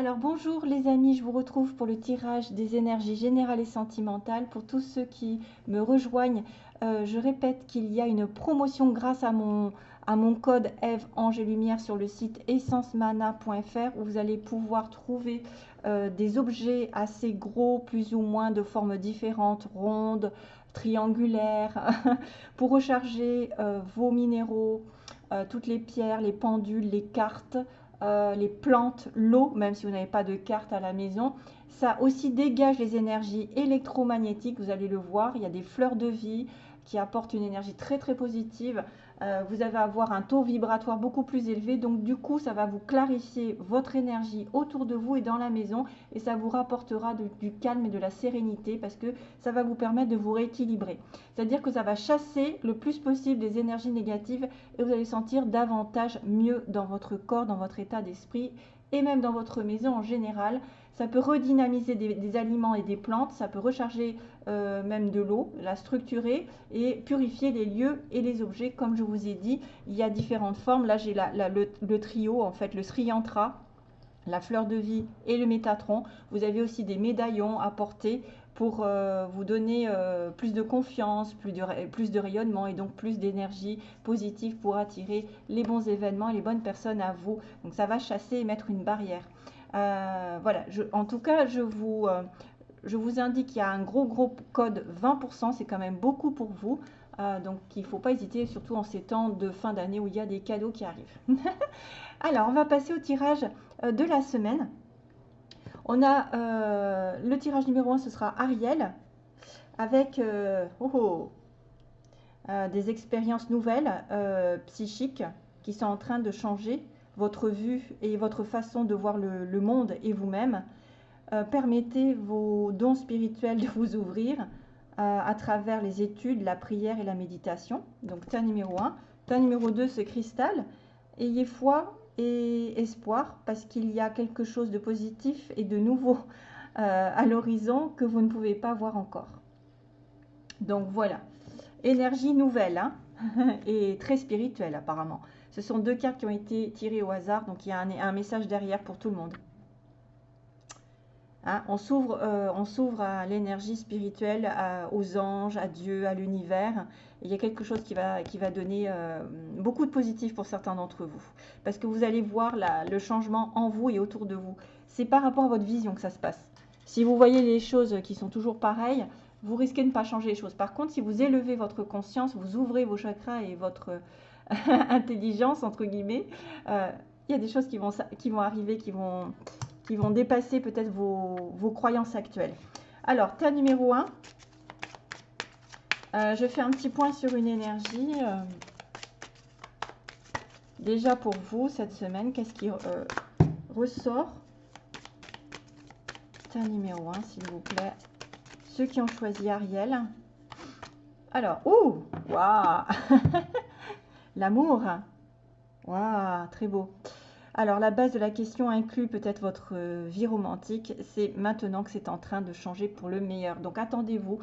Alors bonjour les amis, je vous retrouve pour le tirage des énergies générales et sentimentales. Pour tous ceux qui me rejoignent, euh, je répète qu'il y a une promotion grâce à mon, code Eve Ange Lumière sur le site essencemana.fr où vous allez pouvoir trouver euh, des objets assez gros, plus ou moins de formes différentes, rondes, triangulaires, pour recharger euh, vos minéraux, toutes les pierres, les pendules, les cartes, euh, les plantes, l'eau, même si vous n'avez pas de carte à la maison. Ça aussi dégage les énergies électromagnétiques, vous allez le voir, il y a des fleurs de vie qui apportent une énergie très très positive. Euh, vous allez avoir un taux vibratoire beaucoup plus élevé. Donc du coup, ça va vous clarifier votre énergie autour de vous et dans la maison. Et ça vous rapportera du calme et de la sérénité parce que ça va vous permettre de vous rééquilibrer. C'est-à-dire que ça va chasser le plus possible des énergies négatives et vous allez sentir davantage mieux dans votre corps, dans votre état d'esprit et même dans votre maison en général. Ça peut redynamiser des, aliments et des plantes, ça peut recharger euh, même de l'eau, la structurer et purifier les lieux et les objets. Comme je vous ai dit, il y a différentes formes. Là, j'ai le, trio, en fait, le Sri Yantra, la fleur de vie et le métatron. Vous avez aussi des médaillons à porter pour euh, vous donner euh, plus de confiance, plus de, plus de rayonnement et donc plus d'énergie positive pour attirer les bons événements et les bonnes personnes à vous. Donc ça va chasser et mettre une barrière. Euh, voilà, en tout cas, je vous, euh, je vous indique qu'il y a un gros, gros code 20%. C'est quand même beaucoup pour vous. Euh, donc, il ne faut pas hésiter, surtout en ces temps de fin d'année où il y a des cadeaux qui arrivent. Alors, on va passer au tirage de la semaine. On a le tirage numéro 1, ce sera Ariel, avec oh, oh, des expériences nouvelles psychiques qui sont en train de changer votre vue et votre façon de voir le, monde et vous-même. Euh, permettez vos dons spirituels de vous ouvrir euh, à travers les études, la prière et la méditation. Donc, tas numéro 1. Tas numéro 2, c'est cristal. Ayez foi et espoir parce qu'il y a quelque chose de positif et de nouveau euh, à l'horizon que vous ne pouvez pas voir encore. Donc voilà, énergie nouvelle hein et très spirituelle apparemment. Ce sont deux cartes qui ont été tirées au hasard, donc il y a un, message derrière pour tout le monde. Hein, on s'ouvre euh, à l'énergie spirituelle, aux anges, à Dieu, à l'univers. Il y a quelque chose qui va, qui va donner euh, beaucoup de positif pour certains d'entre vous. Parce que vous allez voir le changement en vous et autour de vous. C'est par rapport à votre vision que ça se passe. Si vous voyez les choses qui sont toujours pareilles, vous risquez de ne pas changer les choses. Par contre, si vous élevez votre conscience, vous ouvrez vos chakras et votre, intelligence, entre guillemets, euh, il y a des choses qui vont, arriver, qui vont, qui vont dépasser peut-être vos, croyances actuelles. Alors, tas numéro 1. Euh, je fais un petit point sur une énergie. Euh, déjà pour vous, cette semaine, qu'est-ce qui ressort? Tas numéro 1, s'il vous plaît. Ceux qui ont choisi Ariel. Alors, ouh, waouh L'amour. Waouh, très beau. Alors, la base de la question inclut peut-être votre euh, vie romantique. C'est maintenant que c'est en train de changer pour le meilleur. Donc, attendez-vous.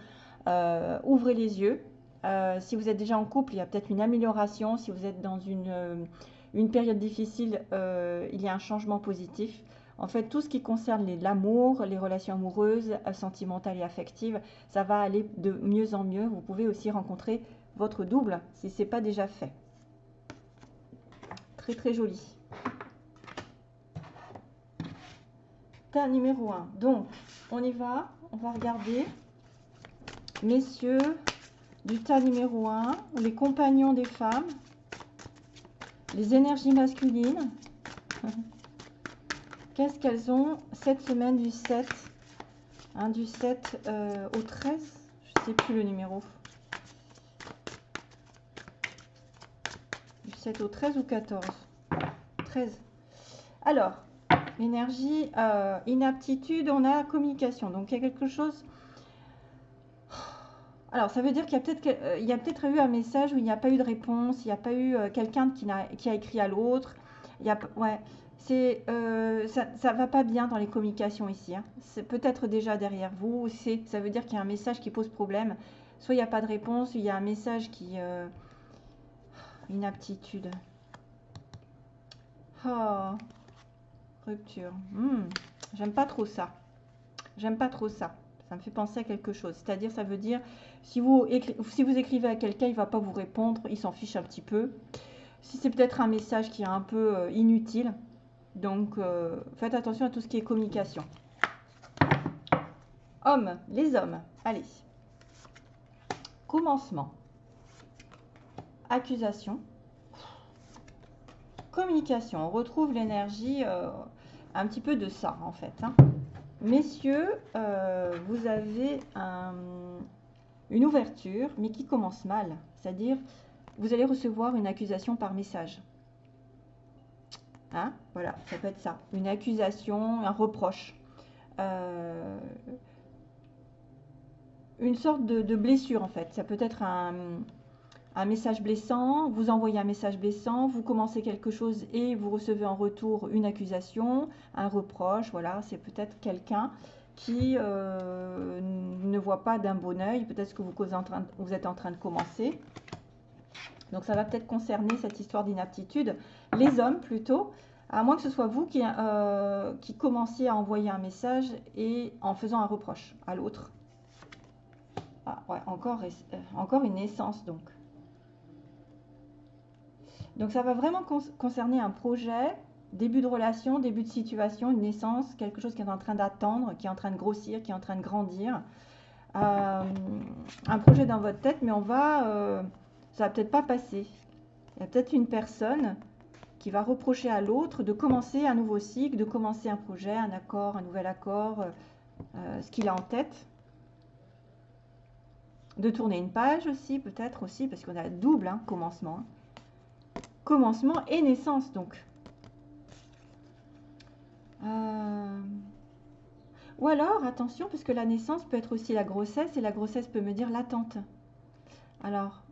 Euh, ouvrez les yeux. Euh, si vous êtes déjà en couple, il y a peut-être une amélioration. Si vous êtes dans une, une période difficile, il y a un changement positif. En fait, tout ce qui concerne l'amour, les relations amoureuses, sentimentales et affectives, ça va aller de mieux en mieux. Vous pouvez aussi rencontrer votre double si ce n'est pas déjà fait très joli. Tas numéro 1. Donc, on y va. On va regarder. Messieurs, du tas numéro 1, les compagnons des femmes, les énergies masculines. Qu'est-ce qu'elles ont cette semaine du 7 hein, Du 7 euh, au 13 Je ne sais plus le numéro. 7 au 13 ou 14 13. Alors, l'énergie, euh, inaptitude, on a communication. Donc, il y a quelque chose... Alors, ça veut dire qu'il y a peut-être euh, peut eu un message où il n'y a pas eu de réponse, il n'y a pas eu euh, quelqu'un qui, qui, a écrit à l'autre. Il y a, ouais, c'est, ça va pas bien dans les communications ici. Hein. C'est peut-être déjà derrière vous. C'est, ça veut dire qu'il y a un message qui pose problème. Soit il n'y a pas de réponse, il y a un message qui... inaptitude. Oh. Rupture. Hmm, J'aime pas trop ça. J'aime pas trop ça. Ça me fait penser à quelque chose. C'est-à-dire, ça veut dire, si vous, écrivez à quelqu'un, il va pas vous répondre, il s'en fiche un petit peu. Si c'est peut-être un message qui est un peu euh, inutile, donc euh, faites attention à tout ce qui est communication. Hommes, les hommes, allez. Commencement. Accusation. Communication. On retrouve l'énergie euh, un petit peu de ça en fait. Hein. Messieurs, euh, vous avez une ouverture, mais qui commence mal. C'est-à-dire, vous allez recevoir une accusation par message. Hein voilà, ça peut être ça. Une accusation, un reproche. Euh, une sorte de, blessure en fait. Ça peut être un, un, message blessant, vous envoyez un message blessant, vous commencez quelque chose et vous recevez en retour une accusation, un reproche. Voilà, c'est peut-être quelqu'un qui euh, ne voit pas d'un bon oeil, peut-être que vous, vous êtes en train de commencer. Donc ça va peut-être concerner cette histoire d'inaptitude. Les hommes plutôt, à moins que ce soit vous qui, euh, commenciez à envoyer un message et en faisant un reproche à l'autre. Ah ouais, encore, euh, encore une naissance donc. Donc ça va vraiment concerner un projet, début de relation, début de situation, une naissance, quelque chose qui est en train d'attendre, qui est en train de grossir, qui est en train de grandir. Euh, un projet dans votre tête, mais on va, ça va peut-être pas passer. Il y a peut-être une personne qui va reprocher à l'autre de commencer un nouveau cycle, de commencer un projet, un accord, un nouvel accord, euh, euh, ce qu'il a en tête. De tourner une page aussi, peut-être aussi, parce qu'on a double hein, commencement. Commencement et naissance, donc. Euh, ou alors, attention, parce que la naissance peut être aussi la grossesse, et la grossesse peut me dire l'attente. Alors,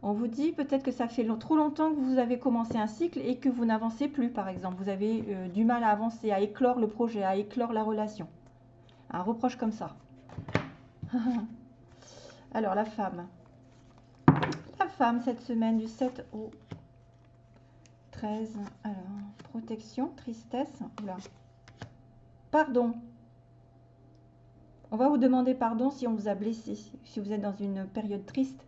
on vous dit peut-être que ça fait trop longtemps que vous avez commencé un cycle et que vous n'avancez plus, par exemple. Vous avez euh, du mal à avancer, à éclore le projet, à éclore la relation. Un reproche comme ça. Alors, la femme. La femme, cette semaine, du 7 au 13. Alors, protection, tristesse. Pardon. On va vous demander pardon si on vous a blessé, si vous êtes dans une période triste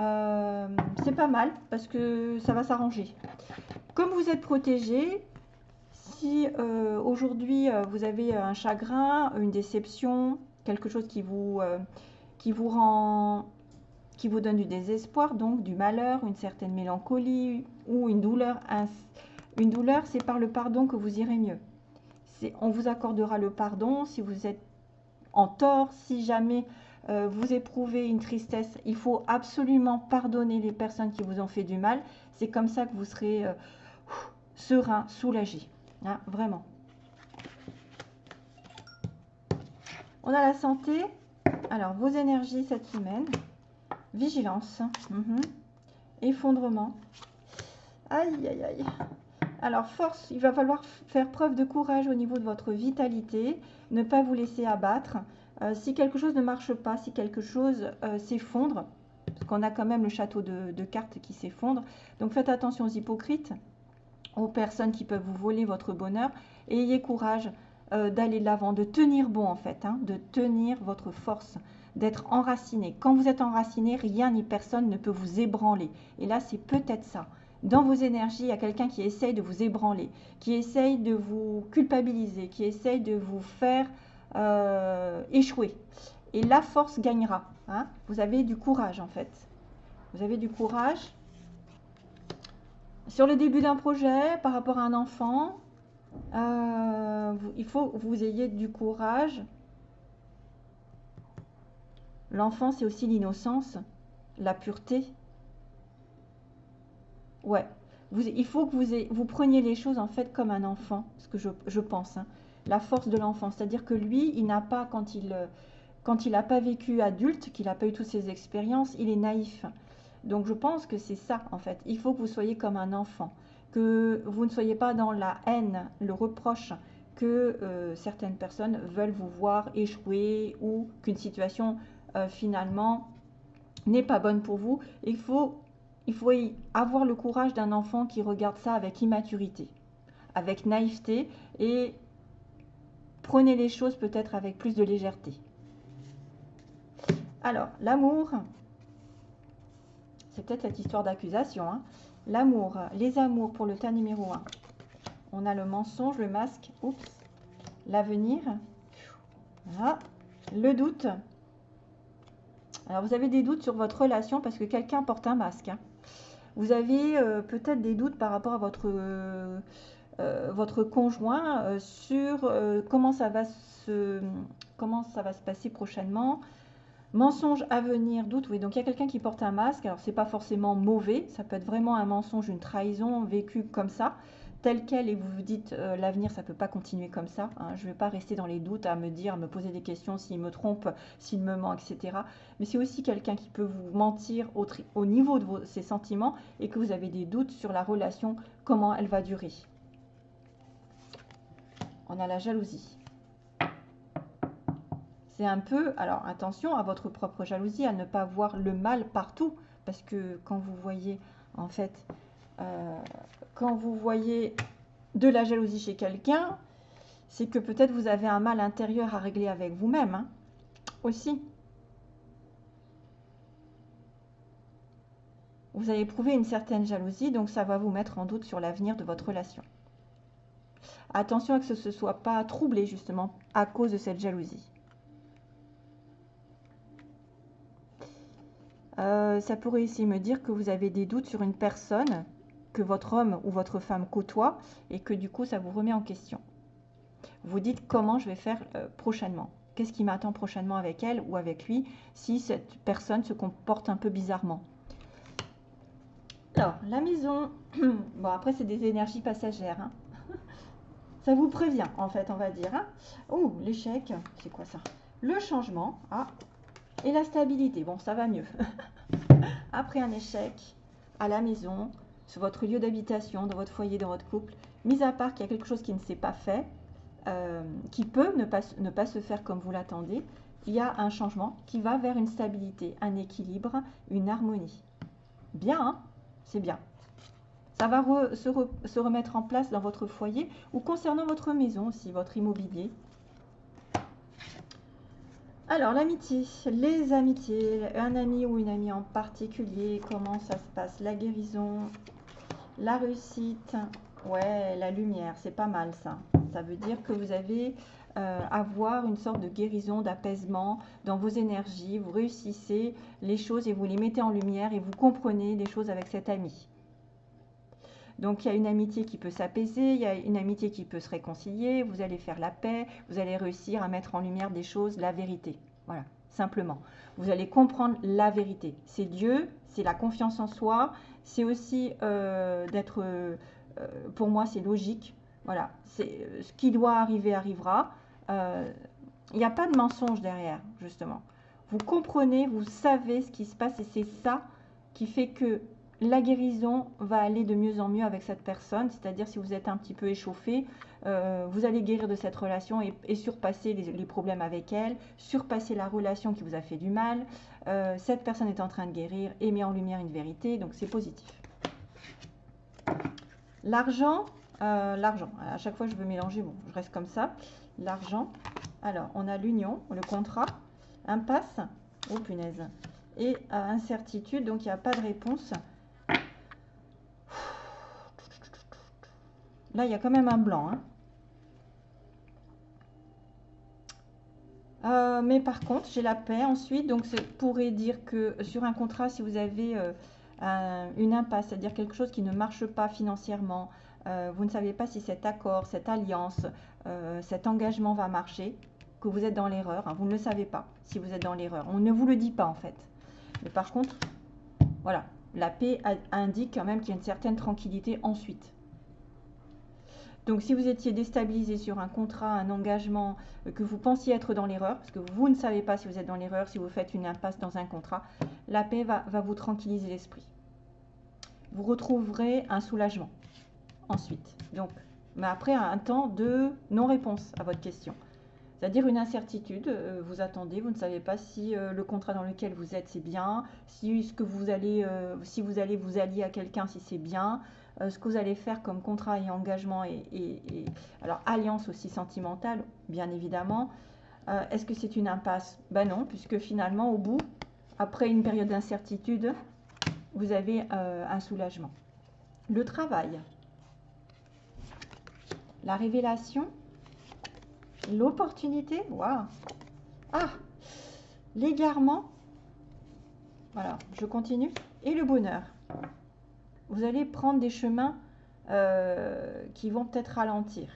euh, c'est pas mal parce que ça va s'arranger. Comme vous êtes protégé, si euh, aujourd'hui euh, vous avez un chagrin, une déception, quelque chose qui vous, qui vous rend qui vous donne du désespoir, donc du malheur, une certaine mélancolie ou une douleur. Une douleur, c'est par le pardon que vous irez mieux. On vous accordera le pardon si vous êtes en tort, si jamais euh, vous éprouvez une tristesse, il faut absolument pardonner les personnes qui vous ont fait du mal. C'est comme ça que vous serez euh, serein, soulagé. Hein, vraiment. On a la santé. Alors, vos énergies cette semaine. Vigilance. Mhm. Effondrement. Aïe, aïe, aïe. Alors, force, il va falloir faire preuve de courage au niveau de votre vitalité. Ne pas vous laisser abattre. Euh, si quelque chose ne marche pas, si quelque chose euh, s'effondre, parce qu'on a quand même le château de, cartes qui s'effondre, donc faites attention aux hypocrites, aux personnes qui peuvent vous voler votre bonheur, ayez courage euh, d'aller de l'avant, de tenir bon en fait, hein, de tenir votre force, d'être enraciné. Quand vous êtes enraciné, rien ni personne ne peut vous ébranler. Et là, c'est peut-être ça. Dans vos énergies, il y a quelqu'un qui essaye de vous ébranler, qui essaye de vous culpabiliser, qui essaye de vous faire euh, échouer. Et la force gagnera. Hein. Vous avez du courage en fait. Vous avez du courage. Sur le début d'un projet, par rapport à un enfant, euh, il faut que vous ayez du courage. L'enfant, c'est aussi l'innocence, la pureté. Ouais. il faut que vous, preniez les choses en fait comme un enfant, ce que je, pense. Hein la force de l'enfant. C'est-à-dire que lui, il n'a pas, quand il n'a pas vécu adulte, qu'il n'a pas eu toutes ces expériences, il est naïf. Donc je pense que c'est ça, en fait. Il faut que vous soyez comme un enfant, que vous ne soyez pas dans la haine, le reproche que euh, certaines personnes veulent vous voir échouer ou qu'une situation euh, finalement n'est pas bonne pour vous. Il faut, avoir le courage d'un enfant qui regarde ça avec immaturité avec naïveté et prenez les choses peut-être avec plus de légèreté. Alors, l'amour, c'est peut-être cette histoire d'accusation. Hein. L'amour, les amours pour le tas numéro 1. On a le mensonge, le masque, oups, l'avenir, voilà. le doute. Alors, vous avez des doutes sur votre relation parce que quelqu'un porte un masque. Hein. Vous avez euh, peut-être des doutes par rapport à votre, euh, euh, votre conjoint sur comment, ça va se, comment ça va se passer prochainement. Mensonge à venir, doute, oui. Donc il y a quelqu'un qui porte un masque. Alors c'est pas forcément mauvais, ça peut être vraiment un mensonge, une trahison vécue comme ça tel quel et vous vous dites euh, l'avenir ça peut pas continuer comme ça. Hein. je ne vais pas rester dans les doutes à me dire, me poser des questions s'il me trompe, s'il me ment, etc. Mais c'est aussi quelqu'un qui peut vous mentir au, au niveau de ses sentiments et que vous avez des doutes sur la relation, comment elle va durer. On a la jalousie. C'est un peu, alors attention à votre propre jalousie, à ne pas voir le mal partout, parce que quand vous voyez en fait euh, quand vous voyez de la jalousie chez quelqu'un, c'est que peut-être vous avez un mal intérieur à régler avec vous-même hein, aussi. Vous avez éprouvé une certaine jalousie, donc ça va vous mettre en doute sur l'avenir de votre relation. Attention à que ce ne soit pas troublé justement à cause de cette jalousie. Euh, ça pourrait aussi me dire que vous avez des doutes sur une personne que votre homme ou votre femme côtoie et que du coup ça vous remet en question. Vous dites comment je vais faire euh, prochainement. Qu'est-ce qui m'attend prochainement avec elle ou avec lui si cette personne se comporte un peu bizarrement? Alors, la maison, bon après c'est des énergies passagères. Hein. Ça vous prévient en fait, on va dire. Oh, l'échec, c'est quoi ça? Le changement, ah, et la stabilité. Bon, ça va mieux. après un échec à la maison, sur votre lieu d'habitation, dans votre foyer, dans votre couple, mis à part qu'il y a quelque chose qui ne s'est pas fait, euh, qui peut ne pas, ne pas se faire comme vous l'attendez, il y a un changement qui va vers une stabilité, un équilibre, une harmonie. Bien, hein? C'est bien. Ça va se, se, remettre en place dans votre foyer ou concernant votre maison aussi, votre immobilier. Alors, l'amitié, les amitiés, un ami ou une amie en particulier, comment ça se passe? La guérison, la réussite, ouais, la lumière, c'est pas mal ça. Ça veut dire que vous avez euh, avoir une sorte de guérison, d'apaisement dans vos énergies. Vous réussissez les choses et vous les mettez en lumière et vous comprenez les choses avec cet ami. Donc il y a une amitié qui peut s'apaiser, il y a une amitié qui peut se réconcilier, vous allez faire la paix, vous allez réussir à mettre en lumière des choses, la vérité. Voilà, simplement. Vous allez comprendre la vérité. C'est Dieu, c'est la confiance en soi, c'est aussi euh, d'être, euh, pour moi, c'est logique. Voilà, c'est ce qui doit arriver arrivera. Euh, il n'y a pas de mensonge derrière, justement. Vous comprenez, vous savez ce qui se passe et c'est ça qui fait que la guérison va aller de mieux en mieux avec cette personne. C'est-à-dire si vous êtes un petit peu échauffé, vous allez guérir de cette relation et, surpasser les, problèmes avec elle, surpasser la relation qui vous a fait du mal, euh, cette personne est en train de guérir et met en lumière une vérité, donc c'est positif. L'argent, euh, l'argent, à chaque fois je veux mélanger, bon, je reste comme ça. L'argent, alors on a l'union, le contrat, impasse, oh punaise, et euh, incertitude, donc il n'y a pas de réponse. Là, il y a quand même un blanc. Hein. Euh, mais par contre, j'ai la paix ensuite. Donc, ça pourrait dire que sur un contrat, si vous avez euh, une impasse, c'est-à-dire quelque chose qui ne marche pas financièrement, euh, vous ne savez pas si cet accord, cette alliance, cet engagement va marcher, que vous êtes dans l'erreur. Hein. vous ne le savez pas si vous êtes dans l'erreur. On ne vous le dit pas en fait. Mais par contre, voilà, la paix indique quand même qu'il y a une certaine tranquillité ensuite. Donc si vous étiez déstabilisé sur un contrat, un engagement, euh, que vous pensiez être dans l'erreur, parce que vous ne savez pas si vous êtes dans l'erreur, si vous faites une impasse dans un contrat, la paix va, vous tranquilliser l'esprit. Vous retrouverez un soulagement ensuite. Donc, mais après un temps de non-réponse à votre question. C'est-à-dire une incertitude, euh, vous attendez, vous ne savez pas si euh, le contrat dans lequel vous êtes c'est bien, si ce que vous allez, si vous allez vous allier à quelqu'un si c'est bien, euh, ce que vous allez faire comme contrat et engagement et, alors alliance aussi sentimentale, bien évidemment. Euh, est-ce que c'est une impasse? Ben non, puisque finalement, au bout, après une période d'incertitude, vous avez euh, un soulagement. Le travail, la révélation, l'opportunité, waouh. Ah! L'égarement, voilà, je continue, et le bonheur. Vous allez prendre des chemins euh, qui vont peut-être ralentir.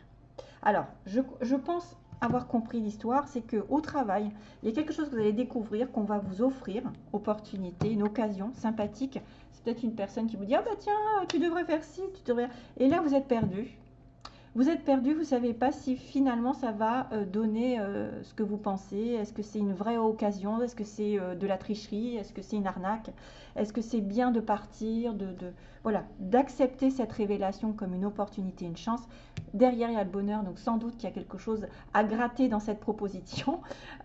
Alors, je, je pense avoir compris l'histoire, c'est que au travail, il y a quelque chose que vous allez découvrir, qu'on va vous offrir, opportunité, une occasion sympathique. C'est peut-être une personne qui vous dit ah bah tiens, tu devrais faire ci, tu devrais. Et là vous êtes perdu. Vous êtes perdu, vous ne savez pas si finalement ça va euh, donner euh, ce que vous pensez. Est-ce que c'est une vraie occasion? Est-ce que c'est euh, de la tricherie? Est-ce que c'est une arnaque? Est-ce que c'est bien de partir, de, voilà, d'accepter cette révélation comme une opportunité, une chance? Derrière, il y a le bonheur, donc sans doute qu'il y a quelque chose à gratter dans cette proposition.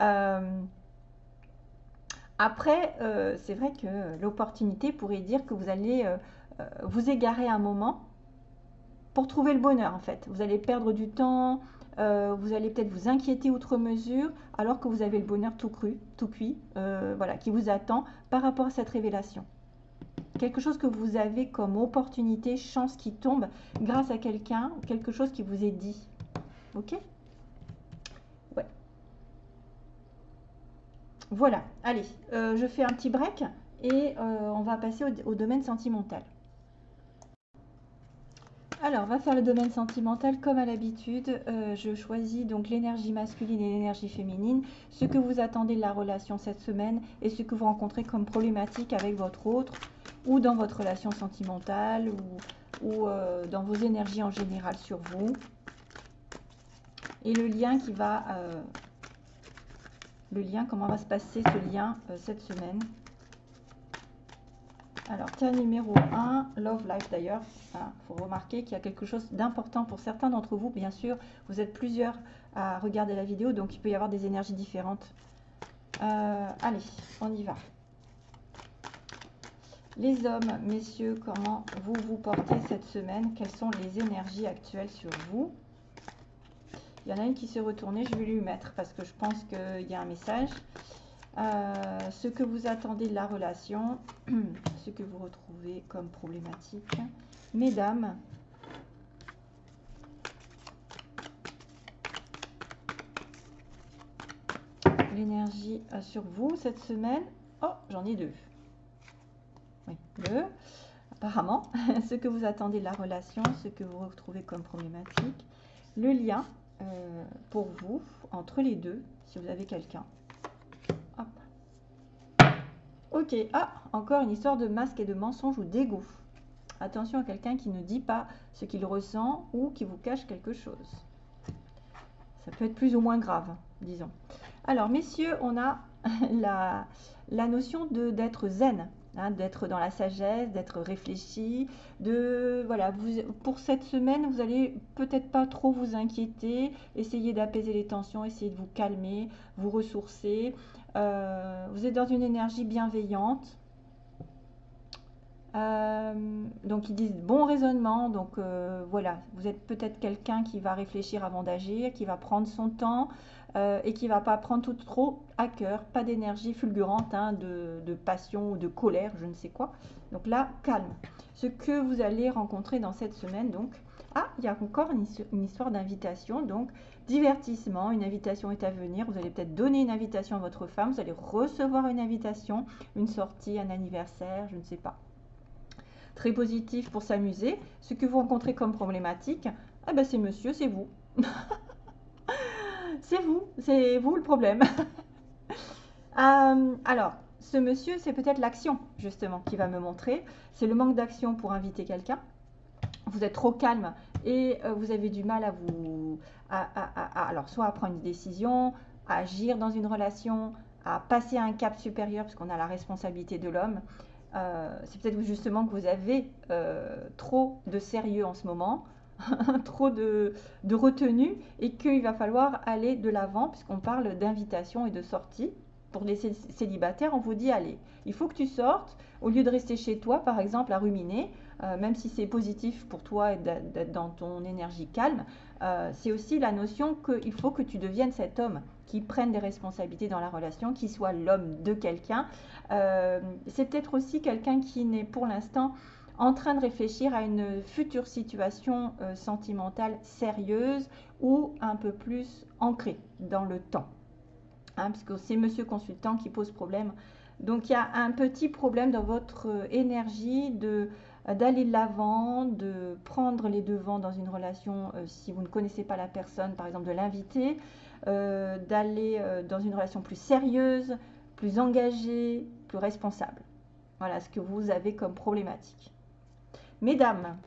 après, c'est vrai que l'opportunité pourrait dire que vous allez vous égarer un moment pour trouver le bonheur en fait. Vous allez perdre du temps, euh, vous allez peut-être vous inquiéter outre mesure, alors que vous avez le bonheur tout cru, tout cuit, euh, voilà, qui vous attend par rapport à cette révélation. Quelque chose que vous avez comme opportunité, chance qui tombe grâce à quelqu'un, quelque chose qui vous est dit. Ok? Ouais. Voilà, allez, euh, je fais un petit break et on va passer au domaine sentimental. Alors, on va faire le domaine sentimental comme à l'habitude. Euh, je choisis donc l'énergie masculine et l'énergie féminine, ce que vous attendez de la relation cette semaine et ce que vous rencontrez comme problématique avec votre autre ou dans votre relation sentimentale ou, euh, dans vos énergies en général sur vous. Et le lien qui va... Euh, le lien, comment va se passer ce lien cette semaine? Alors, tiers numéro 1, Love Life d'ailleurs. Il faut remarquer qu'il y a quelque chose d'important pour certains d'entre vous. Bien sûr, vous êtes plusieurs à regarder la vidéo, donc il peut y avoir des énergies différentes. Euh, allez, on y va. Les hommes, messieurs, comment vous vous portez cette semaine? Quelles sont les énergies actuelles sur vous? Il y en a une qui s'est retournée, je vais lui mettre parce que je pense qu'il y a un message. Euh, ce que vous attendez de la relation, ce que vous retrouvez comme problématique. Mesdames, l'énergie sur vous cette semaine. Oh, j'en ai deux. Oui, deux. Apparemment, ce que vous attendez de la relation, ce que vous retrouvez comme problématique. Le lien euh, pour vous entre les deux, si vous avez quelqu'un. Ok, ah, encore une histoire de masque et de mensonge ou d'égo. Attention à quelqu'un qui ne dit pas ce qu'il ressent ou qui vous cache quelque chose. Ça peut être plus ou moins grave, disons. Alors, messieurs, on a la, la notion d'être zen, hein, d'être dans la sagesse, d'être réfléchi, de voilà, pour cette semaine, vous allez peut-être pas trop vous inquiéter, essayer d'apaiser les tensions, essayer de vous calmer, vous ressourcer, euh, vous êtes dans une énergie bienveillante. Euh, donc ils disent bon raisonnement, donc euh, voilà, vous êtes peut-être quelqu'un qui va réfléchir avant d'agir, qui va prendre son temps et qui va pas prendre tout trop à cœur, pas d'énergie fulgurante, hein, de, passion ou de colère, je ne sais quoi. Donc là, calme. Ce que vous allez rencontrer dans cette semaine, donc, ah, il y a encore une histoire d'invitation, donc divertissement, une invitation est à venir, vous allez peut-être donner une invitation à votre femme, vous allez recevoir une invitation, une sortie, un anniversaire, je ne sais pas. Très positif pour s'amuser. Ce que vous rencontrez comme problématique, eh ben c'est monsieur, c'est vous. c'est vous, c'est vous le problème. Euh, alors, ce monsieur, c'est peut-être l'action, justement, qui va me montrer. C'est le manque d'action pour inviter quelqu'un. Vous êtes trop calme et euh, vous avez du mal à vous, alors soit à prendre une décision, à agir dans une relation, à passer à un cap supérieur parce qu'on a la responsabilité de l'homme. Euh, c'est peut-être justement que vous avez trop de sérieux en ce moment, trop de, retenue et qu'il va falloir aller de l'avant puisqu'on parle d'invitation et de sortie. pour les célibataires, on vous dit allez, il faut que tu sortes, au lieu de rester chez toi, par exemple, à ruminer, euh, même si c'est positif pour toi d'être dans ton énergie calme, euh, c'est aussi la notion qu'il faut que tu deviennes cet homme qui prenne des responsabilités dans la relation, qui soit l'homme de quelqu'un. Euh, c'est peut-être aussi quelqu'un qui n'est pour l'instant en train de réfléchir à une future situation sentimentale sérieuse ou un peu plus ancrée dans le temps. Hein, parce que c'est monsieur consultant qui pose problème. Donc il y a un petit problème dans votre énergie de d'aller de l'avant, de prendre les devants dans une relation euh, si vous ne connaissez pas la personne, par exemple de l'inviter, euh, d'aller euh, dans une relation plus sérieuse, plus engagée, plus responsable. Voilà ce que vous avez comme problématique. Mesdames,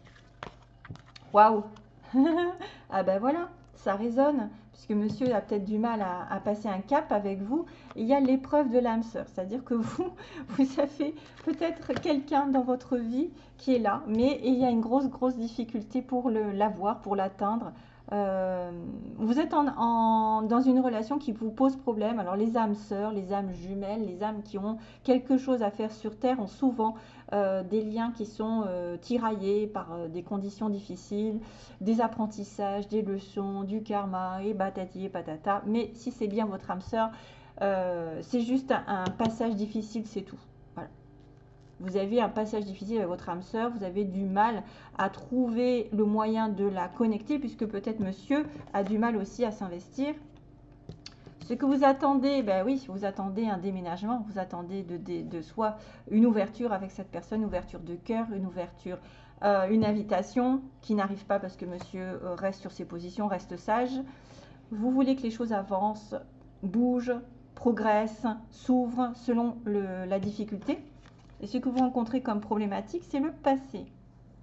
waouh Ah ben voilà, ça résonne puisque monsieur a peut-être du mal à, passer un cap avec vous, il y a l'épreuve de l'âme sœur. C'est-à-dire que vous, vous avez peut-être quelqu'un dans votre vie qui est là, mais il y a une grosse, grosse difficulté pour l'avoir, pour l'atteindre. Euh, vous êtes dans une relation qui vous pose problème. Alors les âmes sœurs, les âmes jumelles, les âmes qui ont quelque chose à faire sur Terre ont souvent euh, des liens qui sont euh, tiraillés par des conditions difficiles, des apprentissages, des leçons, du karma et batati et patata. Mais si c'est bien votre âme sœur, c'est juste un passage difficile, c'est tout vous avez un passage difficile avec votre âme sœur, vous avez du mal à trouver le moyen de la connecter, puisque peut-être monsieur a du mal aussi à s'investir. Ce que vous attendez, ben oui, vous attendez un déménagement, vous attendez de, soi une ouverture avec cette personne, une ouverture de cœur, une ouverture, euh, une invitation qui n'arrive pas parce que monsieur euh, reste sur ses positions, reste sage. Vous voulez que les choses avancent, bougent, progressent, s'ouvrent selon la difficulté. Et ce que vous rencontrez comme problématique, c'est le passé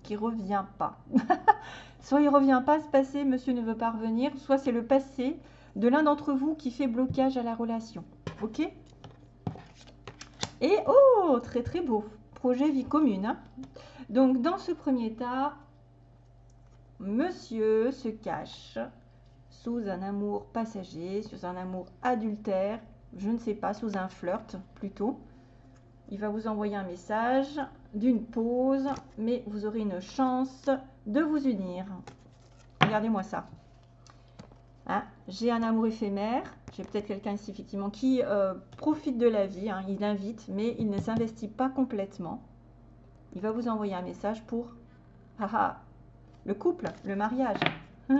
qui revient pas. soit il revient pas ce passé, monsieur ne veut pas revenir, soit c'est le passé de l'un d'entre vous qui fait blocage à la relation. Ok? Et oh, très très beau, projet vie commune. Hein. Donc dans ce premier état, monsieur se cache sous un amour passager, sous un amour adultère, je ne sais pas, sous un flirt plutôt il va vous envoyer un message d'une pause, mais vous aurez une chance de vous unir. Regardez-moi ça. Hein, j'ai un amour éphémère. J'ai peut-être quelqu'un ici, effectivement, qui euh, profite de la vie. Hein, il invite, mais il ne s'investit pas complètement. Il va vous envoyer un message pour ah, ah, le couple, le mariage.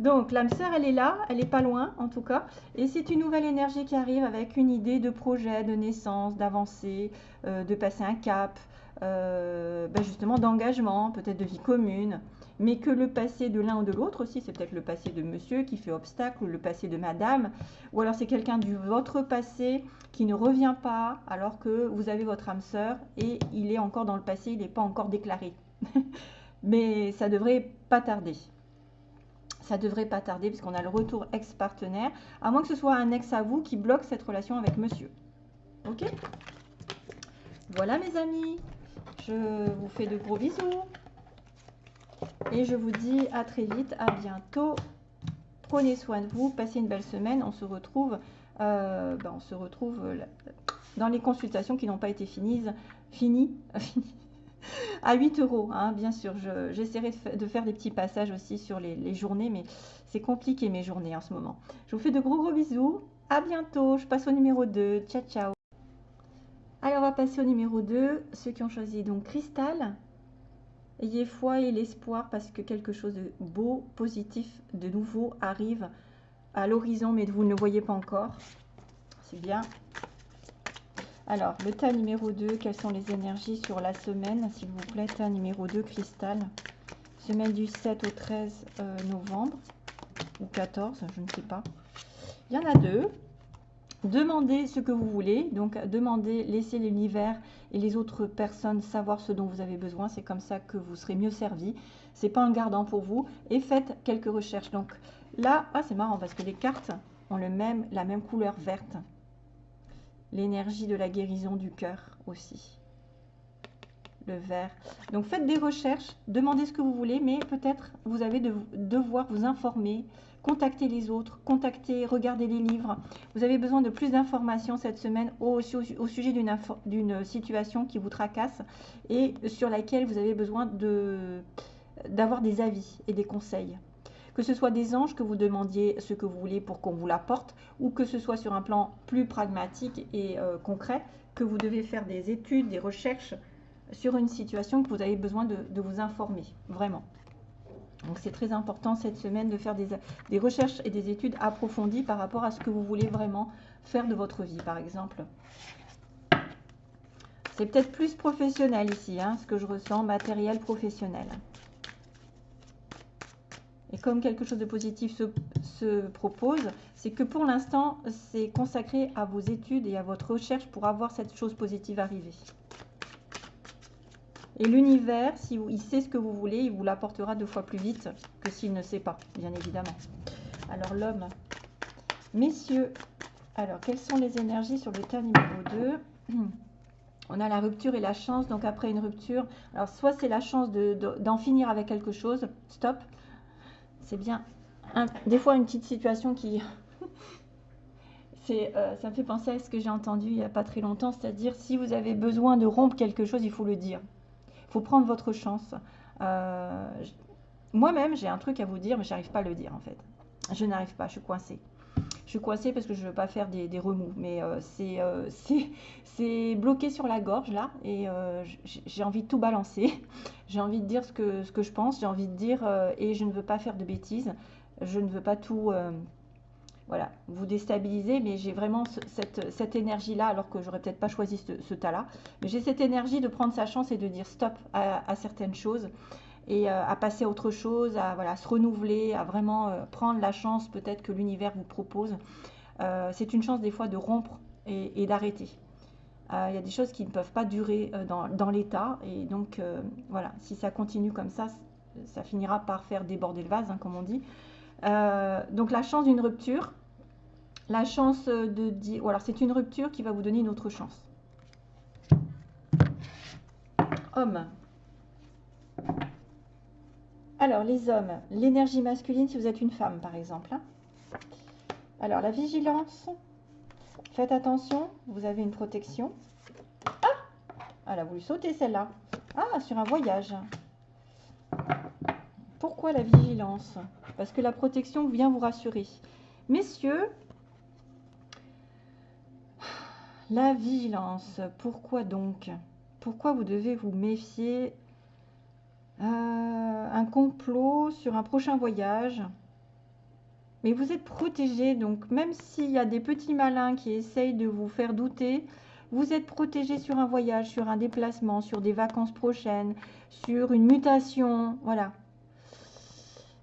Donc l'âme sœur, elle est là, elle n'est pas loin en tout cas. Et c'est une nouvelle énergie qui arrive avec une idée de projet, de naissance, d'avancer, euh, de passer un cap, euh, ben justement d'engagement, peut-être de vie commune. Mais que le passé de l'un ou de l'autre aussi, c'est peut-être le passé de monsieur qui fait obstacle, ou le passé de madame, ou alors c'est quelqu'un du votre passé qui ne revient pas alors que vous avez votre âme sœur et il est encore dans le passé, il n'est pas encore déclaré. Mais ça devrait pas tarder ça devrait pas tarder puisqu'on a le retour ex-partenaire, à moins que ce soit un ex à vous qui bloque cette relation avec monsieur. Ok? Voilà mes amis, je vous fais de gros bisous. Et je vous dis à très vite, à bientôt. Prenez soin de vous, passez une belle semaine. On se retrouve, euh, ben, euh, dans les consultations qui n'ont pas été. Finies, finies à 8 euros, hein, bien sûr. J'essaierai de, faire des petits passages aussi sur les, journées, mais c'est compliqué mes journées en ce moment. Je vous fais de gros gros bisous. À bientôt. Je passe au numéro 2. Ciao, ciao. Alors, on va passer au numéro 2. Ceux qui ont choisi donc Cristal. Ayez foi et l'espoir parce que quelque chose de beau, positif, de nouveau arrive à l'horizon, mais vous ne le voyez pas encore. C'est bien. Alors, le tas numéro 2, quelles sont les énergies sur la semaine, s'il vous plaît? Tas numéro 2, cristal. Semaine du 7 au 13 euh, novembre, ou 14, je ne sais pas. Il y en a deux. Demandez ce que vous voulez. Donc, demandez, laissez l'univers et les autres personnes savoir ce dont vous avez besoin. C'est comme ça que vous serez mieux servi. C'est pas un gardant pour vous. Et faites quelques recherches. Donc, là, ah, c'est marrant parce que les cartes ont la même couleur verte l'énergie de la guérison du cœur aussi. Le vert. Donc faites des recherches, demandez ce que vous voulez, mais peut-être vous avez de devoir vous informer contactez les autres, contactez, regardez les livres. Vous avez besoin de plus d'informations cette semaine au sujet d'une situation qui vous tracasse et sur laquelle vous avez besoin d'avoir des avis et des conseils que ce soit des anges que vous demandiez ce que vous voulez pour qu'on vous l'apporte, ou que ce soit sur un plan plus pragmatique et euh, concret, que vous devez faire des études, des recherches sur une situation que vous avez besoin de, vous informer, vraiment. Donc c'est très important cette semaine de faire des, recherches et des études approfondies par rapport à ce que vous voulez vraiment faire de votre vie, par exemple. C'est peut-être plus professionnel ici, hein, ce que je ressens, matériel professionnel. Et comme quelque chose de positif se, propose, c'est que pour l'instant, c'est consacré à vos études et à votre recherche pour avoir cette chose positive arriver. Et l'univers, si sait ce que vous voulez, il vous l'apportera deux fois plus vite que s'il ne sait pas, bien évidemment. Alors l'homme, messieurs, alors quelles sont les énergies sur le tas numéro 2 On a la rupture et la chance, donc après une rupture, alors soit c'est la chance d'en finir avec quelque chose, stop, c'est bien. des fois, une petite situation qui... Euh, ça me fait penser à ce que j'ai entendu il n'y a pas très longtemps, c'est-à-dire si vous avez besoin de rompre quelque chose, il faut le dire. Il faut prendre votre chance. Euh, moi-même, j'ai un truc à vous dire, mais je n'arrive pas à le dire en fait. Je n'arrive pas, je suis coincée. Je suis coincée parce que je ne veux pas faire des, remous, mais euh, c'est bloqué sur la gorge là, et j'ai envie de tout balancer. J'ai envie de dire ce que, ce que je pense, j'ai envie de dire, euh, et je ne veux pas faire de bêtises, je ne veux pas tout euh, voilà, vous déstabiliser, mais j'ai vraiment cette, cette énergie-là, alors que j'aurais peut-être pas choisi ce, tas-là. Mais j'ai cette énergie de prendre sa chance et de dire stop à, certaines choses et euh, à passer à autre chose, à voilà, se renouveler, à vraiment prendre la chance peut-être que l'univers vous propose. c'est une chance des fois de rompre et d'arrêter. Euh, il y a des choses qui ne peuvent pas durer euh, dans, l'état. Et donc, euh, voilà, si ça continue comme ça, ça finira par faire déborder le vase, hein, comme on dit. donc, la chance d'une rupture, la chance de dire... Ou alors, c'est une rupture qui va vous donner une autre chance. Homme. Alors, les hommes, l'énergie masculine, si vous êtes une femme, par exemple. Hein. Alors, la vigilance, Faites attention, vous avez une protection. Ah Elle a voulu sauter celle-là. Ah, sur un voyage. Pourquoi la vigilance? Parce que la protection vient vous rassurer. Messieurs, la vigilance, pourquoi donc? Pourquoi vous devez vous méfier Un complot sur un prochain voyage mais vous êtes protégé, donc même s'il y a des petits malins qui essayent de vous faire douter, vous êtes protégé sur un voyage, sur un déplacement, sur des vacances prochaines, sur une mutation, voilà.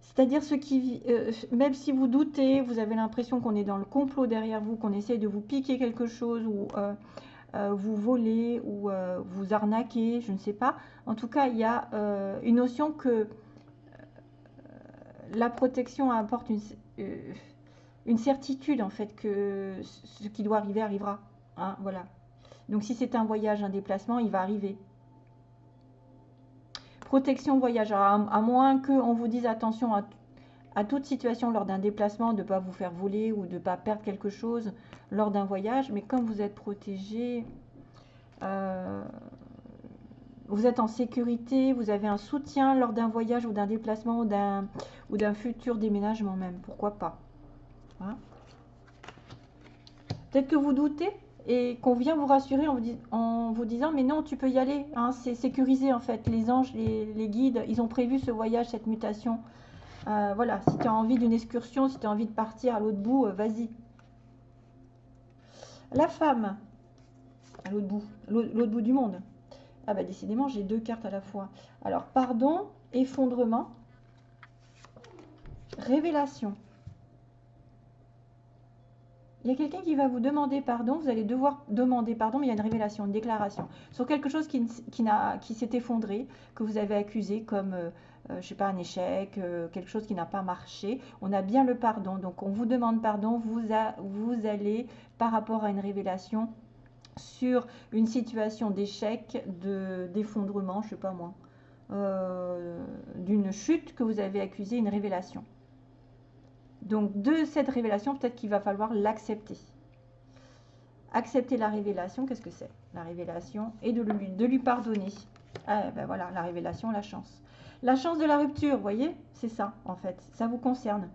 C'est-à-dire ce qui, euh, même si vous doutez, vous avez l'impression qu'on est dans le complot derrière vous, qu'on essaye de vous piquer quelque chose ou euh, euh, vous voler ou vous arnaquer, je ne sais pas. En tout cas, il y a une notion que la protection apporte une, euh, certitude en fait que ce qui doit arriver arrivera. Hein, voilà. Donc si c'est un voyage, un déplacement, il va arriver. Protection voyage, à, moins qu'on vous dise attention à, toute situation lors d'un déplacement, de ne pas vous faire voler ou de ne pas perdre quelque chose lors d'un voyage. Mais comme vous êtes protégé, euh, vous êtes en sécurité, vous avez un soutien lors d'un voyage ou d'un déplacement ou d'un futur déménagement même, pourquoi pas. Hein. Peut-être que vous doutez et qu'on vient vous rassurer en vous, disant mais non tu peux y aller, hein, c'est sécurisé en fait, les anges, les, guides, ils ont prévu ce voyage, cette mutation. Euh, voilà, si tu as envie d'une excursion, si tu as envie de partir à l'autre bout, euh, vas-y. La femme, à l'autre bout, l'autre bout du monde. Ah bah décidément, j'ai deux cartes à la fois. Alors, pardon, effondrement, révélation. Il y a quelqu'un qui va vous demander pardon, vous allez devoir demander pardon, mais il y a une révélation, une déclaration sur quelque chose qui, s'est effondré, que vous avez accusé comme, euh, je sais pas, un échec, euh, quelque chose qui n'a pas marché. On a bien le pardon, donc on vous demande pardon, vous, allez, par rapport à une révélation, sur une situation d'échec, d'effondrement, je sais pas moi, euh, d'une chute que vous avez accusé une révélation. Donc de cette révélation, peut-être qu'il va falloir l'accepter. Accepter la révélation, qu'est-ce que c'est? La révélation et de lui, de lui pardonner. Ah, ben voilà, la révélation, la chance. La chance de la rupture, vous voyez C'est ça, en fait. Ça vous concerne.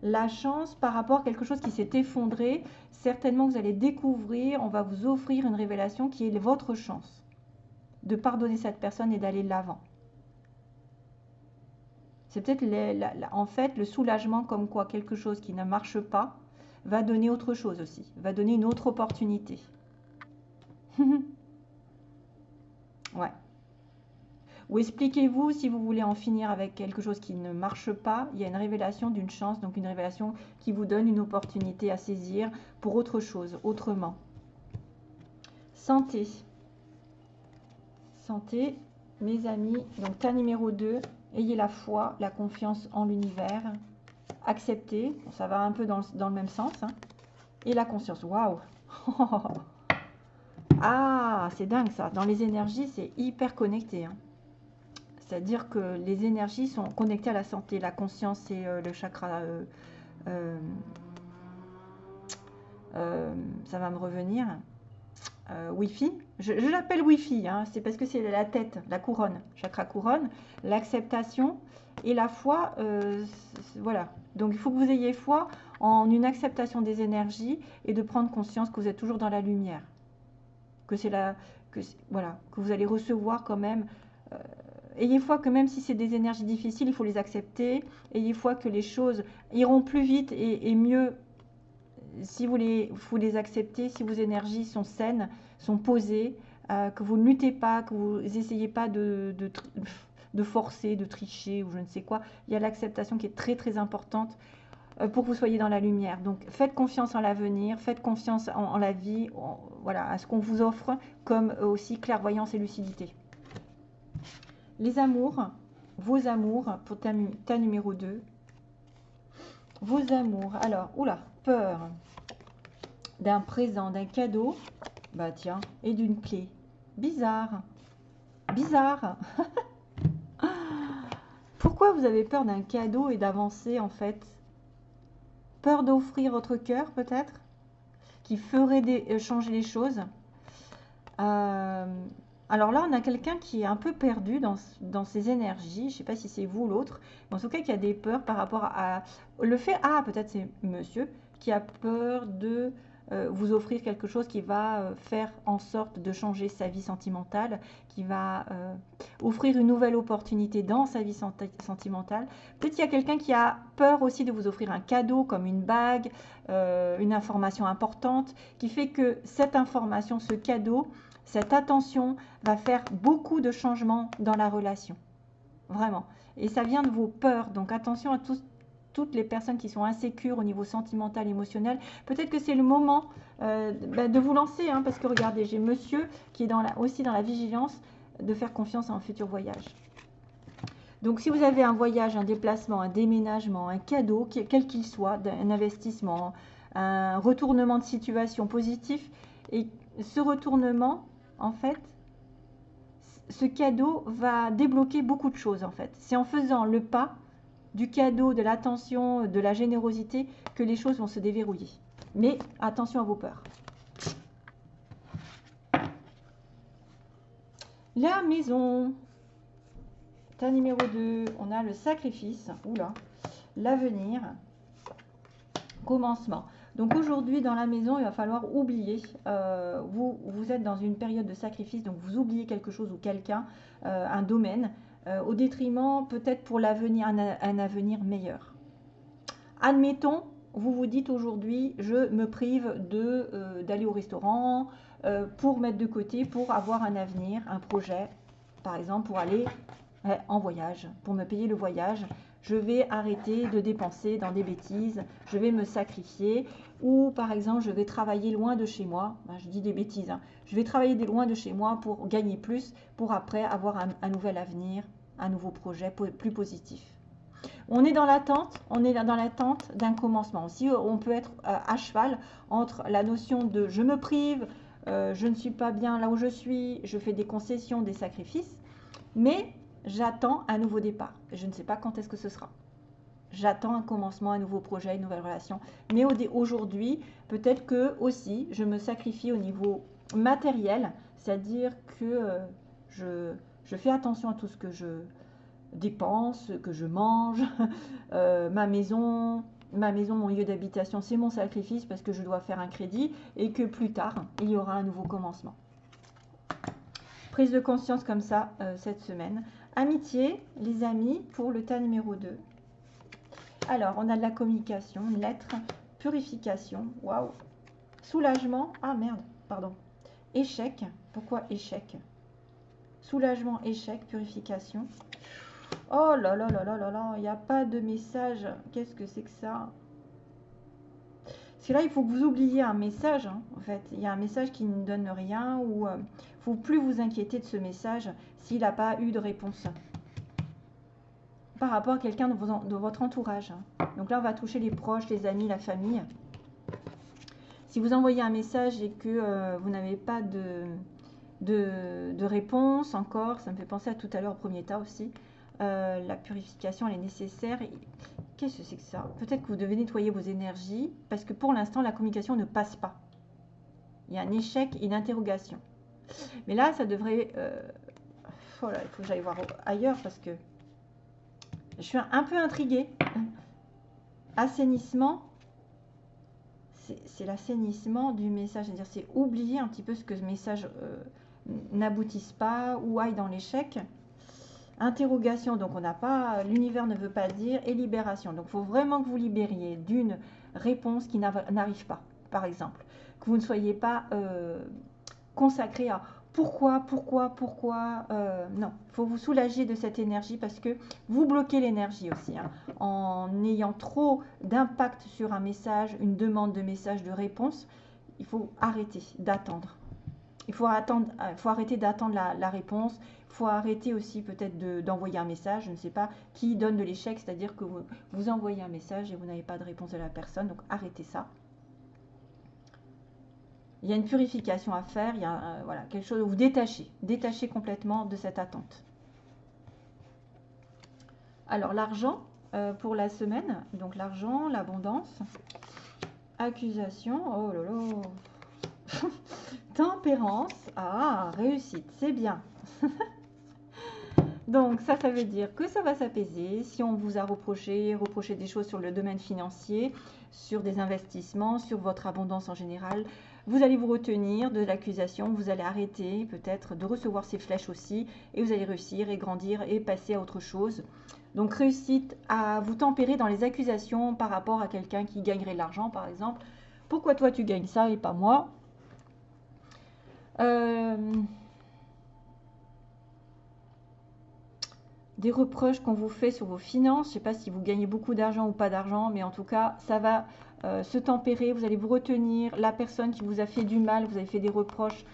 La chance par rapport à quelque chose qui s'est effondré, certainement vous allez découvrir, on va vous offrir une révélation qui est votre chance de pardonner cette personne et d'aller l'avant. C'est peut-être en fait le soulagement comme quoi quelque chose qui ne marche pas va donner autre chose aussi, va donner une autre opportunité. ouais. Ou expliquez-vous si vous voulez en finir avec quelque chose qui ne marche pas, il y a une révélation d'une chance, donc une révélation qui vous donne une opportunité à saisir pour autre chose, autrement. Santé. Santé, mes amis, donc cas numéro 2, Ayez la foi, la confiance en l'univers. Acceptez, ça va un peu dans, le même sens. Hein. Et la conscience, waouh Ah, c'est dingue ça. Dans les énergies, c'est hyper connecté. Hein. C'est-à-dire que les énergies sont connectées à la santé. La conscience, c'est euh, le chakra... Euh, euh, ça va me revenir. Wi-Fi. Je, l'appelle Wi-Fi, hein. c'est parce que c'est la tête, la couronne, chakra couronne, l'acceptation et la foi. Voilà. Donc il faut que vous ayez foi en une acceptation des énergies et de prendre conscience que vous êtes toujours dans la lumière. Que c'est la, que voilà, que vous allez recevoir quand même. Ayez foi que même si c'est des énergies difficiles, il faut les accepter. Ayez foi que les choses iront plus vite et mieux si vous les, acceptez, si vos énergies sont saines, sont posées, euh, que vous ne luttez pas, que vous n'essayez pas de, de, forcer, de tricher ou je ne sais quoi, il y a l'acceptation qui est très très importante euh, pour que vous soyez dans la lumière. Donc faites confiance en l'avenir, faites confiance en, la vie, voilà, à ce qu'on vous offre, comme aussi clairvoyance et lucidité. Les amours, vos amours, pour ta, numéro 2. Vos amours. Alors, oula, peur d'un présent, d'un cadeau, bah tiens, et d'une clé. Bizarre. Bizarre. Pourquoi vous avez peur d'un cadeau et d'avancer en fait? Peur d'offrir votre cœur peut-être? Qui ferait euh, changer les choses? Euh, alors là, on a quelqu'un qui est un peu perdu dans, dans ses énergies. Je ne sais pas si c'est vous ou l'autre. En tout cas, qui a des peurs par rapport à le fait. Ah, peut-être c'est monsieur qui a peur de euh, vous offrir quelque chose qui va euh, faire en sorte de changer sa vie sentimentale, qui va euh, offrir une nouvelle opportunité dans sa vie sentimentale. Peut-être qu'il y a quelqu'un qui a peur aussi de vous offrir un cadeau comme une bague, une information importante, qui fait que cette information, ce cadeau, cette attention va faire beaucoup de changements dans la relation. Vraiment. Et ça vient de vos peurs. Donc attention à tout, toutes les personnes qui sont insécures au niveau sentimental, émotionnel, peut-être que c'est le moment euh, bah, de vous lancer, hein, parce que regardez, j'ai monsieur qui est aussi dans la vigilance de faire confiance à un futur voyage. Donc si vous avez un voyage, un déplacement, un déménagement, un cadeau, quel qu'il soit, un investissement, un retournement de situation positif, et ce retournement, en fait, ce cadeau va débloquer beaucoup de choses en fait. C'est en faisant le pas du cadeau, de l'attention, de la générosité, que les choses vont se déverrouiller. Mais attention à vos peurs. La maison. Ta numéro 2, on a le sacrifice. Oula. L'avenir. Commencement. Donc aujourd'hui, dans la maison, il va falloir oublier. Euh, vous, vous êtes dans une période de sacrifice, donc vous oubliez quelque chose ou quelqu'un, euh, un domaine. Euh, au détriment peut-être pour l'avenir, un, avenir meilleur. Admettons, vous vous dites aujourd'hui, je me prive d'aller au restaurant pour mettre de côté, pour avoir un avenir, un projet, par exemple pour aller en voyage, pour me payer le voyage. Je vais arrêter de dépenser dans des bêtises, je vais me sacrifier, ou par exemple je vais travailler loin de chez moi, ben, je dis des bêtises, hein. je vais travailler loin de chez moi pour gagner plus, pour après avoir un, nouvel avenir, un nouveau projet plus positif. On est dans l'attente, on est dans l'attente d'un commencement. Aussi, on peut être euh, à cheval entre la notion de je me prive, euh, je ne suis pas bien là où je suis, je fais des concessions, des sacrifices, mais j'attends un nouveau départ. Je ne sais pas quand est-ce que ce sera. J'attends un commencement, un nouveau projet, une nouvelle relation. Mais aujourd'hui, peut-être que aussi, je me sacrifie au niveau matériel, c'est-à-dire que euh, je, fais attention à tout ce que je dépense, que je mange, euh, ma maison, ma maison, mon lieu d'habitation, c'est mon sacrifice parce que je dois faire un crédit et que plus tard, il y aura un nouveau commencement. Prise de conscience comme ça euh, cette semaine. Amitié, les amis, pour le tas numéro 2. Alors, on a de la communication, une lettre, purification, waouh. Soulagement, ah merde, pardon. Échec, pourquoi échec? Soulagement, échec, purification. Oh là là là là là là, il n'y a pas de message. Qu'est-ce que c'est que ça? Que là, il faut que vous oubliez un message. Hein, en fait, il y a un message qui ne donne rien ou il euh, ne faut plus vous inquiéter de ce message s'il n'a pas eu de réponse par rapport à quelqu'un de, votre entourage. Donc là, on va toucher les proches, les amis, la famille. Si vous envoyez un message et que euh, vous n'avez pas de, réponse encore, ça me fait penser à tout à l'heure au premier tas aussi, euh, la purification elle est nécessaire. Qu'est-ce que c'est que ça? Peut-être que vous devez nettoyer vos énergies parce que pour l'instant la communication ne passe pas. Il y a un échec, une interrogation. Mais là, ça devrait... Euh, il faut que j'aille voir ailleurs parce que je suis un peu intriguée. Assainissement, c'est l'assainissement du message. C'est-à-dire, c'est oublier un petit peu ce que ce message euh, n'aboutisse pas ou aille dans l'échec. Interrogation, donc on n'a pas, l'univers ne veut pas dire, et libération. Donc il faut vraiment que vous libériez d'une réponse qui n'arrive pas, par exemple. Que vous ne soyez pas euh, consacré à pourquoi, pourquoi, pourquoi euh, Non, il faut vous soulager de cette énergie parce que vous bloquez l'énergie aussi. Hein. en ayant trop d'impact sur un message, une demande de message, de réponse, il faut arrêter d'attendre. Il faut, euh, arrêter d'attendre la, réponse. Il faut arrêter aussi peut-être d'envoyer un message, je ne sais pas, qui donne de l'échec, c'est-à-dire que vous, vous envoyez un message et vous n'avez pas de réponse de la personne. Donc arrêtez ça il y a une purification à faire, il y a euh, voilà, quelque chose vous détachez, détachez complètement de cette attente. Alors l'argent euh, pour la semaine, donc l'argent, l'abondance, accusation, oh là, tempérance, ah, réussite, c'est bien. Donc ça, ça veut dire que ça va s'apaiser. Si on vous a reproché, reproché des choses sur le domaine financier, sur des investissements, sur votre abondance en général, vous allez vous retenir de l'accusation, vous allez arrêter peut-être de recevoir ces flèches aussi, et vous allez réussir et grandir et passer à autre chose. Donc réussite à vous tempérer dans les accusations par rapport à quelqu'un qui gagnerait de l'argent par exemple. Pourquoi toi tu gagnes ça et pas moi? Euh, Des reproches qu'on vous fait sur vos finances. Je ne sais pas si vous gagnez beaucoup d'argent ou pas d'argent, mais en tout cas, ça va euh, se tempérer, vous allez vous retenir. La personne qui vous a fait du mal, vous avez fait des reproches,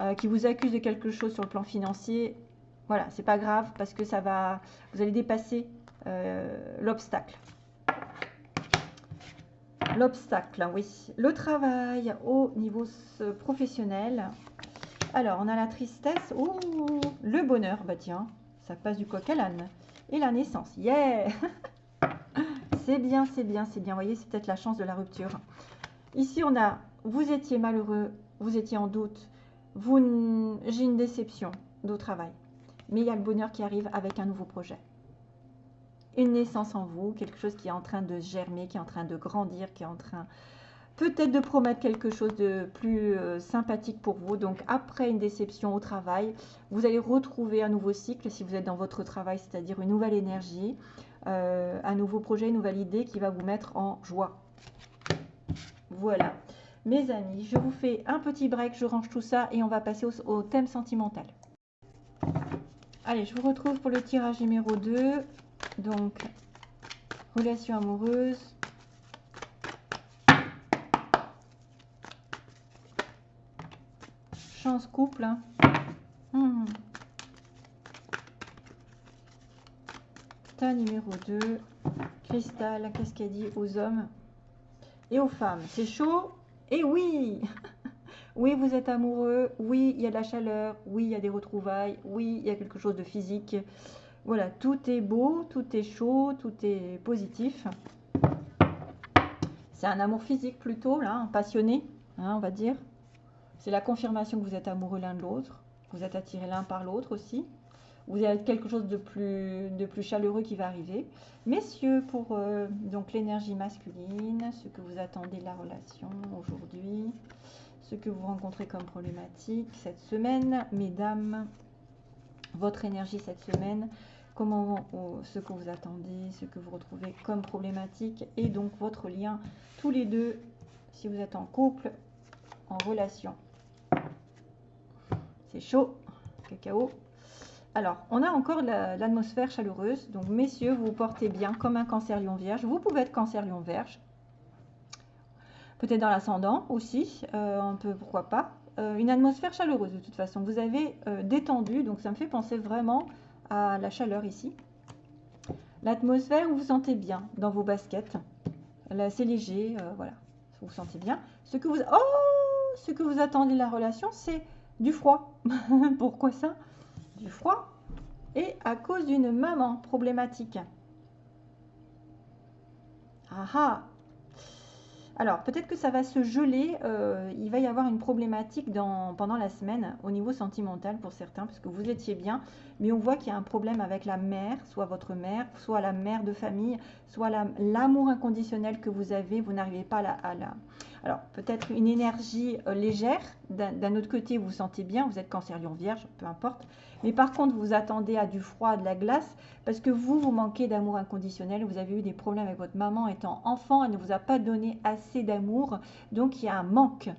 euh, qui vous accuse de quelque chose sur le plan financier, voilà, c'est pas grave parce que ça va, vous allez dépasser euh, l'obstacle. L'obstacle, oui. Le travail au niveau professionnel. Alors, on a la tristesse. Oh, le bonheur. Bah tiens, ça passe du coq à l'âne. Et la naissance. Yeah C'est bien, c'est bien, c'est bien. Vous voyez, c'est peut-être la chance de la rupture. Ici, on a, vous étiez malheureux, vous étiez en doute, vous, j'ai une déception au travail. Mais il y a le bonheur qui arrive avec un nouveau projet. Une naissance en vous, quelque chose qui est en train de germer, qui est en train de grandir, qui est en train peut-être de promettre quelque chose de plus euh, sympathique pour vous. Donc après une déception au travail, vous allez retrouver un nouveau cycle si vous êtes dans votre travail, c'est-à-dire une nouvelle énergie, euh, un nouveau projet, une nouvelle idée qui va vous mettre en joie. Voilà. Mes amis, je vous fais un petit break, je range tout ça et on va passer au, thème sentimental. Allez, je vous retrouve pour le tirage numéro 2. Donc, relation amoureuse. Chance couple. Hein. Hmm. numéro 2. Cristal, qu'est-ce qu'elle dit aux hommes et aux femmes C'est chaud? Et oui Oui, vous êtes amoureux. Oui, il y a de la chaleur. Oui, il y a des retrouvailles. Oui, il y a quelque chose de physique. Voilà, tout est beau, tout est chaud, tout est positif. C'est un amour physique plutôt, là, passionné, hein, on va dire. C'est la confirmation que vous êtes amoureux l'un de l'autre. Vous êtes attirés l'un par l'autre aussi. Vous avez quelque chose de plus, de plus chaleureux qui va arriver. Messieurs, pour euh, donc l'énergie masculine, ce que vous attendez de la relation aujourd'hui, ce que vous rencontrez comme problématique cette semaine, mesdames, votre énergie cette semaine, comment ce que vous attendez, ce que vous retrouvez comme problématique et donc votre lien tous les deux si vous êtes en couple, en relation. C'est chaud, cacao. Alors, on a encore l'atmosphère chaleureuse. Donc, messieurs, vous vous portez bien comme un cancer lion vierge. Vous pouvez être cancer lion vierge. Peut-être dans l'ascendant aussi, euh, un peu, pourquoi pas. Euh, une atmosphère chaleureuse de toute façon. Vous avez euh, détendu, donc ça me fait penser vraiment à la chaleur ici. L'atmosphère, vous vous sentez bien dans vos baskets. C'est léger, voilà. Vous vous sentez bien. Oh, ce que vous attendez de la relation, c'est du froid. Pourquoi ça? Du froid et à cause d'une maman problématique. Ah ah alors, peut-être que ça va se geler. Euh, il va y avoir une problématique dans, pendant la semaine au niveau sentimental pour certains, parce que vous étiez bien, mais on voit qu'il y a un problème avec la mère, soit votre mère, soit la mère de famille, soit l'amour inconditionnel que vous avez. Vous n'arrivez pas à la, alors, peut-être une énergie euh, légère. D'un autre côté, vous vous sentez bien, vous êtes cancer lion vierge, peu importe. Mais par contre, vous attendez à du froid, à de la glace, parce que vous, vous manquez d'amour inconditionnel. Vous avez eu des problèmes avec votre maman étant enfant, elle ne vous a pas donné assez d'amour. Donc, il y a un manque.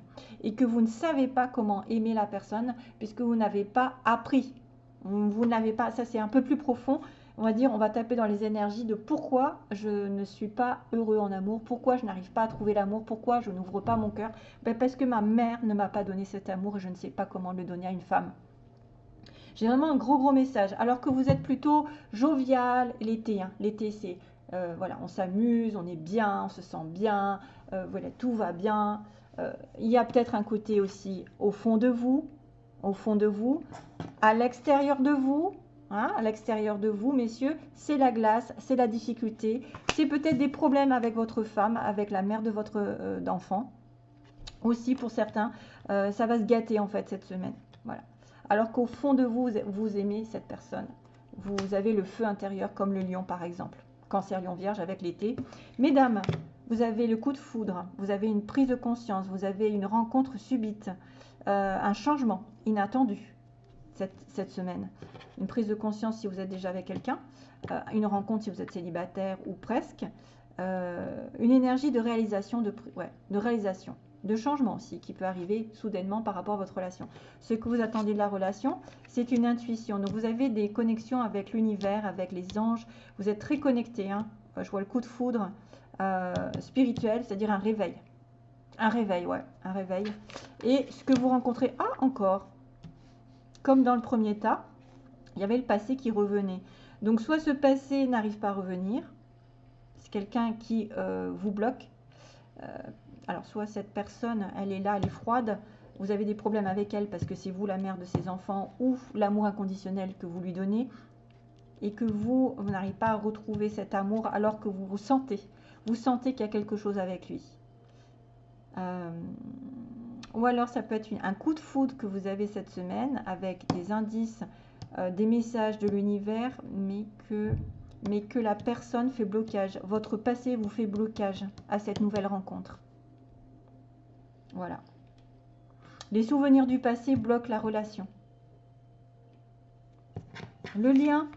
Et que vous ne savez pas comment aimer la personne, puisque vous n'avez pas appris. Vous n'avez pas, ça c'est un peu plus profond on va dire, on va taper dans les énergies de pourquoi je ne suis pas heureux en amour, pourquoi je n'arrive pas à trouver l'amour, pourquoi je n'ouvre pas mon cœur. Ben, parce que ma mère ne m'a pas donné cet amour et je ne sais pas comment le donner à une femme. J'ai vraiment un gros gros message. Alors que vous êtes plutôt jovial l'été. Hein. L'été, c'est euh, voilà, on s'amuse, on est bien, on se sent bien, euh, voilà, tout va bien. Euh, il y a peut-être un côté aussi au fond de vous, au fond de vous, à l'extérieur de vous, Hein, à l'extérieur de vous, messieurs, c'est la glace, c'est la difficulté, c'est peut-être des problèmes avec votre femme, avec la mère de votre euh, enfant. Aussi, pour certains, euh, ça va se gâter en fait cette semaine. Voilà. Alors qu'au fond de vous, vous aimez cette personne. Vous avez le feu intérieur comme le lion par exemple. Cancer lion vierge avec l'été. Mesdames, vous avez le coup de foudre, vous avez une prise de conscience, vous avez une rencontre subite, euh, un changement inattendu cette, semaine. Une prise de conscience si vous êtes déjà avec quelqu'un, euh, une rencontre si vous êtes célibataire ou presque, euh, une énergie de réalisation, de, réalisation, de changement aussi qui peut arriver soudainement par rapport à votre relation. Ce que vous attendez de la relation, c'est une intuition. Donc vous avez des connexions avec l'univers, avec les anges. Vous êtes très connecté. Hein. Euh, je vois le coup de foudre spirituel, c'est-à-dire un réveil. Un réveil, ouais, un réveil. Et ce que vous rencontrez, ah, encore, comme dans le premier tas, il y avait le passé qui revenait. Donc soit ce passé n'arrive pas à revenir, c'est quelqu'un qui euh, vous bloque. Euh, alors soit cette personne, elle est là, elle est froide, vous avez des problèmes avec elle parce que c'est vous la mère de ses enfants ou l'amour inconditionnel que vous lui donnez et que vous, vous n'arrivez pas à retrouver cet amour alors que vous vous sentez. Vous sentez qu'il y a quelque chose avec lui. Euh, ou alors ça peut être un coup de foudre que vous avez cette semaine avec des indices, euh, des messages de l'univers, mais que, la personne fait blocage. Votre passé vous fait blocage à cette nouvelle rencontre. Voilà. Les souvenirs du passé bloquent la relation. Le lien,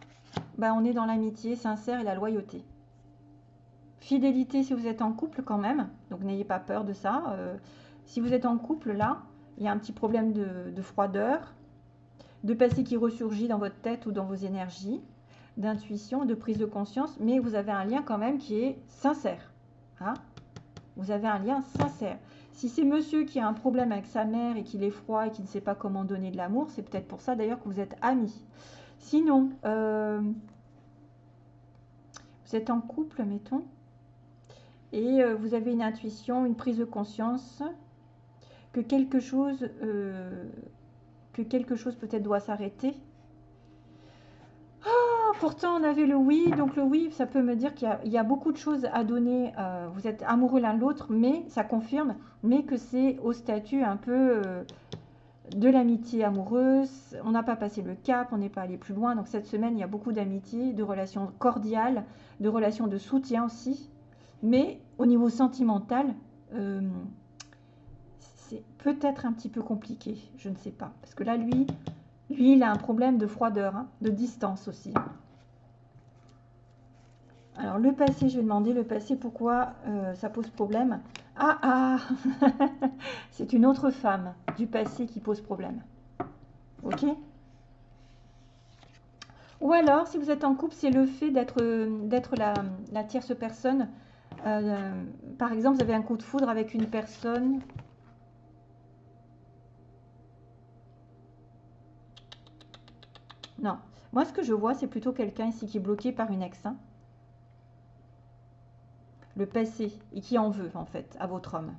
ben on est dans l'amitié sincère et la loyauté. Fidélité si vous êtes en couple quand même, donc n'ayez pas peur de ça. Euh, si vous êtes en couple, là, il y a un petit problème de, froideur, de passé qui ressurgit dans votre tête ou dans vos énergies, d'intuition, de prise de conscience, mais vous avez un lien quand même qui est sincère. Hein vous avez un lien sincère. Si c'est monsieur qui a un problème avec sa mère et qu'il est froid et qui ne sait pas comment donner de l'amour, c'est peut-être pour ça d'ailleurs que vous êtes amis. Sinon, euh, vous êtes en couple, mettons, et euh, vous avez une intuition, une prise de conscience, que quelque chose, euh, que quelque chose peut-être doit s'arrêter. Ah, pourtant on avait le oui, donc le oui, ça peut me dire qu'il y, a beaucoup de choses à donner. Euh, vous êtes amoureux l'un de l'autre, mais ça confirme, mais que c'est au statut un peu euh, de l'amitié amoureuse. On n'a pas passé le cap, on n'est pas allé plus loin. Donc cette semaine, il y a beaucoup d'amitié, de relations cordiales, de relations de soutien aussi. Mais au niveau sentimental, peut-être un petit peu compliqué, je ne sais pas. Parce que là, lui, lui, il a un problème de froideur, hein, de distance aussi. Alors, le passé, je vais demander le passé, pourquoi euh, ça pose problème? Ah, ah C'est une autre femme du passé qui pose problème. Ok? Ou alors, si vous êtes en couple, c'est le fait d'être la, tierce personne. Euh, par exemple, vous avez un coup de foudre avec une personne Non. Moi, ce que je vois, c'est plutôt quelqu'un ici qui est bloqué par une ex. Hein. Le passé. Et qui en veut, en fait, à votre homme.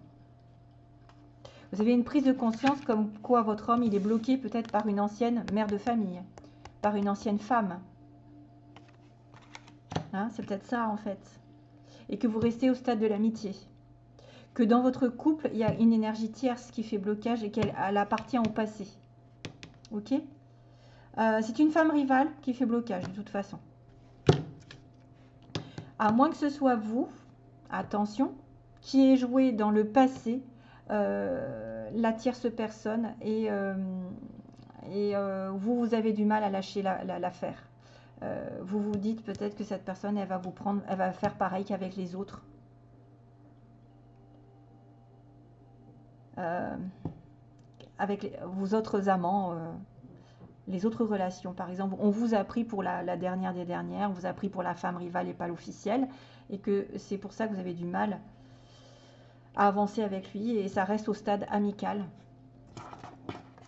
Vous avez une prise de conscience comme quoi votre homme, il est bloqué peut-être par une ancienne mère de famille. Par une ancienne femme. Hein, c'est peut-être ça, en fait. Et que vous restez au stade de l'amitié. Que dans votre couple, il y a une énergie tierce qui fait blocage et qu'elle appartient au passé. Ok? Euh, c'est une femme rivale qui fait blocage de toute façon. À moins que ce soit vous, attention, qui ait joué dans le passé euh, la tierce personne et, euh, vous, vous avez du mal à lâcher l'affaire. vous vous dites peut-être que cette personne, elle va vous prendre, elle va faire pareil qu'avec les autres. avec vos autres amants les autres relations. Par exemple, on vous a pris pour la, dernière des dernières, on vous a pris pour la femme rivale et pas l'officielle, et que c'est pour ça que vous avez du mal à avancer avec lui, et ça reste au stade amical.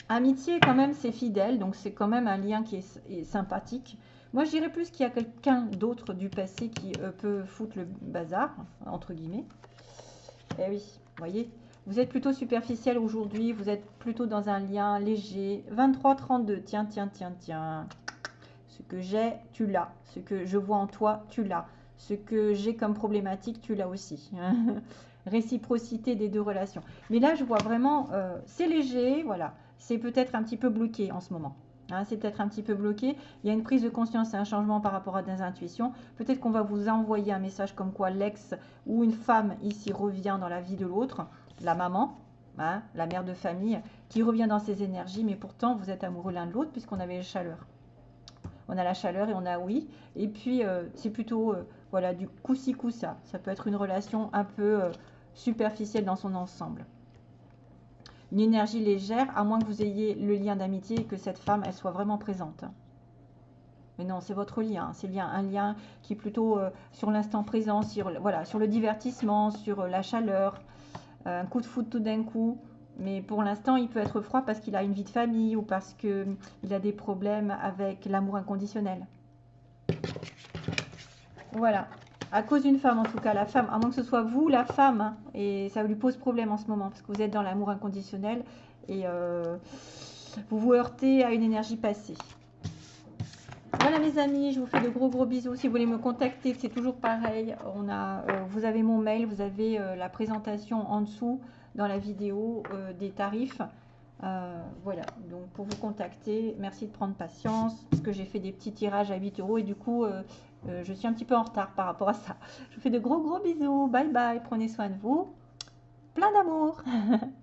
Amitié, quand même, c'est fidèle, donc c'est quand même un lien qui est, sympathique. Moi, je dirais plus qu'il y a quelqu'un d'autre du passé qui euh, peut foutre le bazar, entre guillemets. Eh oui, voyez, vous êtes plutôt superficiel aujourd'hui, vous êtes plutôt dans un lien léger. 23, 32, tiens, tiens, tiens, tiens. Ce que j'ai, tu l'as. Ce que je vois en toi, tu l'as. Ce que j'ai comme problématique, tu l'as aussi. Réciprocité des deux relations. Mais là, je vois vraiment, euh, c'est léger, voilà. C'est peut-être un petit peu bloqué en ce moment. Hein, c'est peut-être un petit peu bloqué. Il y a une prise de conscience et un changement par rapport à des intuitions. Peut-être qu'on va vous envoyer un message comme quoi l'ex ou une femme ici revient dans la vie de l'autre la maman, hein, la mère de famille, qui revient dans ses énergies, mais pourtant vous êtes amoureux l'un de l'autre puisqu'on avait la chaleur. On a la chaleur et on a oui. Et puis euh, c'est plutôt euh, voilà du coup-ci coup-ça. Ça peut être une relation un peu euh, superficielle dans son ensemble. Une énergie légère, à moins que vous ayez le lien d'amitié et que cette femme elle soit vraiment présente. Mais non, c'est votre lien. C'est un lien qui est plutôt sur l'instant présent, sur le divertissement, sur la chaleur, un coup de foot tout d'un coup. Mais pour l'instant, il peut être froid parce qu'il a une vie de famille ou parce qu'il a des problèmes avec l'amour inconditionnel. Voilà. À cause d'une femme, en tout cas, la femme, à moins que ce soit vous, la femme, et ça lui pose problème en ce moment, parce que vous êtes dans l'amour inconditionnel et euh, vous vous heurtez à une énergie passée. Voilà mes amis, je vous fais de gros gros bisous. Si vous voulez me contacter, c'est toujours pareil. On a, euh, vous avez mon mail, vous avez euh, la présentation en dessous dans la vidéo euh, des tarifs. voilà, donc pour vous contacter, merci de prendre patience parce que j'ai fait des petits tirages à 8 euros et du coup, je suis un petit peu en retard par rapport à ça. Je vous fais de gros gros bisous. Bye bye, prenez soin de vous. Plein d'amour